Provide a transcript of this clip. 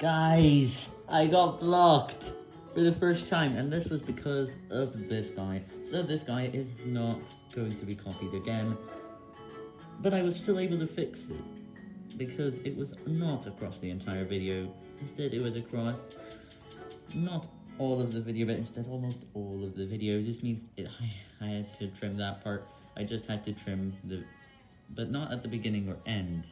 Guys, I got blocked for the first time, and this was because of this guy. So this guy is not going to be copied again, but I was still able to fix it, because it was not across the entire video. Instead, it was across not all of the video, but instead almost all of the video. This means it, I, I had to trim that part. I just had to trim the, but not at the beginning or end.